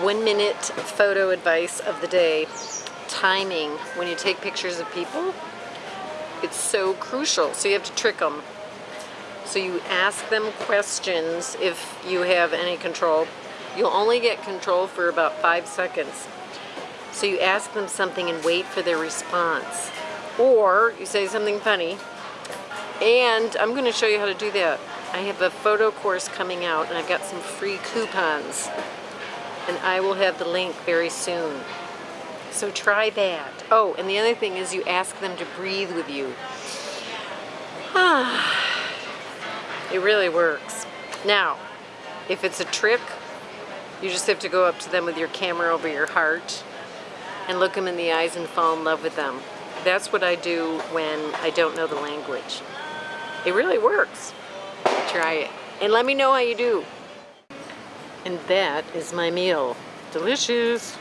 one minute photo advice of the day. Timing when you take pictures of people, it's so crucial. So you have to trick them. So you ask them questions if you have any control. You'll only get control for about five seconds. So you ask them something and wait for their response. Or you say something funny. And I'm going to show you how to do that. I have a photo course coming out and I've got some free coupons. And I will have the link very soon. So try that. Oh, and the other thing is you ask them to breathe with you. It really works. Now, if it's a trick, you just have to go up to them with your camera over your heart and look them in the eyes and fall in love with them. That's what I do when I don't know the language. It really works. Try it. And let me know how you do. And that is my meal. Delicious.